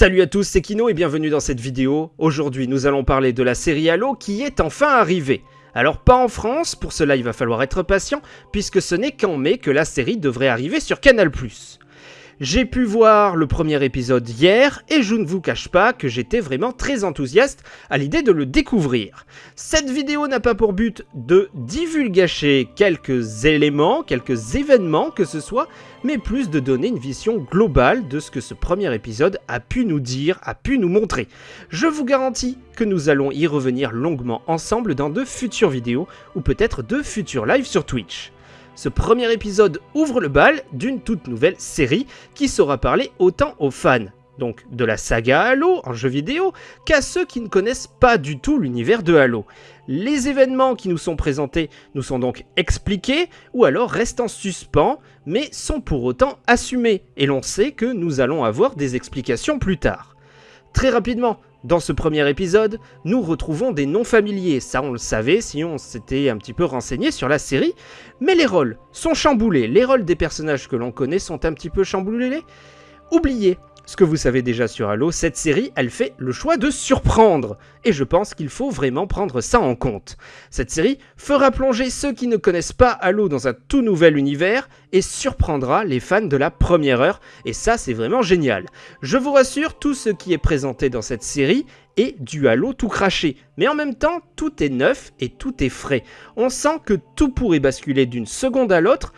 Salut à tous, c'est Kino et bienvenue dans cette vidéo. Aujourd'hui, nous allons parler de la série Halo qui est enfin arrivée. Alors pas en France, pour cela il va falloir être patient, puisque ce n'est qu'en mai que la série devrait arriver sur Canal+. J'ai pu voir le premier épisode hier et je ne vous cache pas que j'étais vraiment très enthousiaste à l'idée de le découvrir. Cette vidéo n'a pas pour but de divulgacher quelques éléments, quelques événements que ce soit, mais plus de donner une vision globale de ce que ce premier épisode a pu nous dire, a pu nous montrer. Je vous garantis que nous allons y revenir longuement ensemble dans de futures vidéos ou peut-être de futurs lives sur Twitch. Ce premier épisode ouvre le bal d'une toute nouvelle série qui saura parler autant aux fans, donc de la saga Halo en jeu vidéo, qu'à ceux qui ne connaissent pas du tout l'univers de Halo. Les événements qui nous sont présentés nous sont donc expliqués ou alors restent en suspens, mais sont pour autant assumés, et l'on sait que nous allons avoir des explications plus tard. Très rapidement, dans ce premier épisode, nous retrouvons des noms familiers, ça on le savait si on s'était un petit peu renseigné sur la série, mais les rôles sont chamboulés, les rôles des personnages que l'on connaît sont un petit peu chamboulés. Oubliez ce que vous savez déjà sur Halo, cette série, elle fait le choix de surprendre. Et je pense qu'il faut vraiment prendre ça en compte. Cette série fera plonger ceux qui ne connaissent pas Halo dans un tout nouvel univers et surprendra les fans de la première heure. Et ça, c'est vraiment génial. Je vous rassure, tout ce qui est présenté dans cette série est du Halo tout craché. Mais en même temps, tout est neuf et tout est frais. On sent que tout pourrait basculer d'une seconde à l'autre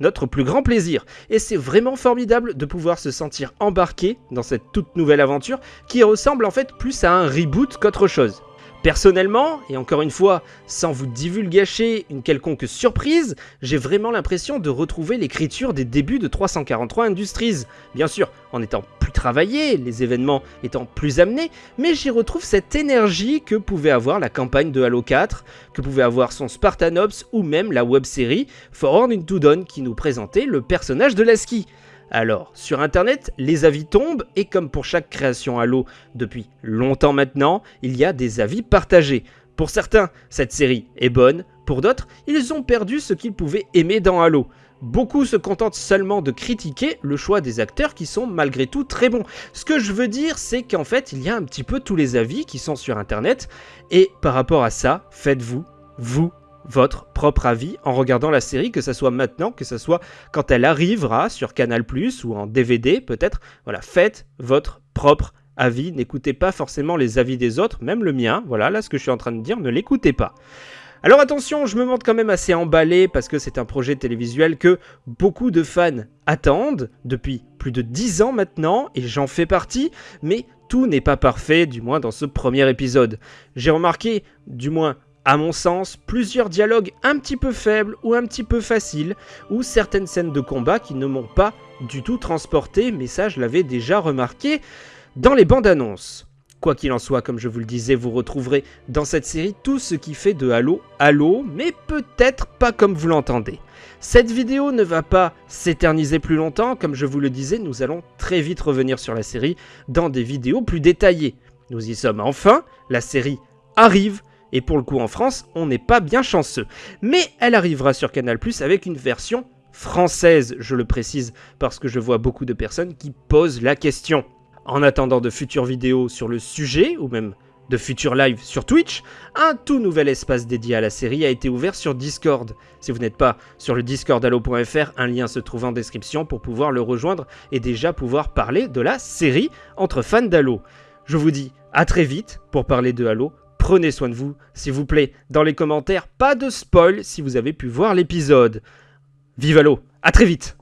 notre plus grand plaisir. Et c'est vraiment formidable de pouvoir se sentir embarqué dans cette toute nouvelle aventure qui ressemble en fait plus à un reboot qu'autre chose. Personnellement, et encore une fois, sans vous divulgacher une quelconque surprise, j'ai vraiment l'impression de retrouver l'écriture des débuts de 343 Industries. Bien sûr, en étant travaillé, les événements étant plus amenés, mais j'y retrouve cette énergie que pouvait avoir la campagne de Halo 4, que pouvait avoir son Spartanops ou même la web-série For Horn into Dawn qui nous présentait le personnage de Lasky. Alors, sur internet, les avis tombent et comme pour chaque création Halo depuis longtemps maintenant, il y a des avis partagés. Pour certains, cette série est bonne, pour d'autres, ils ont perdu ce qu'ils pouvaient aimer dans Halo. Beaucoup se contentent seulement de critiquer le choix des acteurs qui sont malgré tout très bons. Ce que je veux dire, c'est qu'en fait, il y a un petit peu tous les avis qui sont sur internet, et par rapport à ça, faites-vous, vous, votre propre avis en regardant la série, que ce soit maintenant, que ce soit quand elle arrivera sur Canal+, ou en DVD peut-être. Voilà, faites votre propre avis, n'écoutez pas forcément les avis des autres, même le mien, voilà, là ce que je suis en train de dire, ne l'écoutez pas. Alors attention, je me montre quand même assez emballé parce que c'est un projet télévisuel que beaucoup de fans attendent depuis plus de 10 ans maintenant et j'en fais partie, mais tout n'est pas parfait, du moins dans ce premier épisode. J'ai remarqué, du moins à mon sens, plusieurs dialogues un petit peu faibles ou un petit peu faciles, ou certaines scènes de combat qui ne m'ont pas du tout transporté, mais ça je l'avais déjà remarqué dans les bandes annonces. Quoi qu'il en soit, comme je vous le disais, vous retrouverez dans cette série tout ce qui fait de Halo Halo, mais peut-être pas comme vous l'entendez. Cette vidéo ne va pas s'éterniser plus longtemps, comme je vous le disais, nous allons très vite revenir sur la série dans des vidéos plus détaillées. Nous y sommes enfin, la série arrive, et pour le coup en France, on n'est pas bien chanceux. Mais elle arrivera sur Canal+, avec une version française, je le précise, parce que je vois beaucoup de personnes qui posent la question. En attendant de futures vidéos sur le sujet, ou même de futurs lives sur Twitch, un tout nouvel espace dédié à la série a été ouvert sur Discord. Si vous n'êtes pas sur le discordalo.fr, un lien se trouve en description pour pouvoir le rejoindre et déjà pouvoir parler de la série entre fans d'Halo. Je vous dis à très vite pour parler de Halo Prenez soin de vous, s'il vous plaît. Dans les commentaires, pas de spoil si vous avez pu voir l'épisode. Vive Halo, à très vite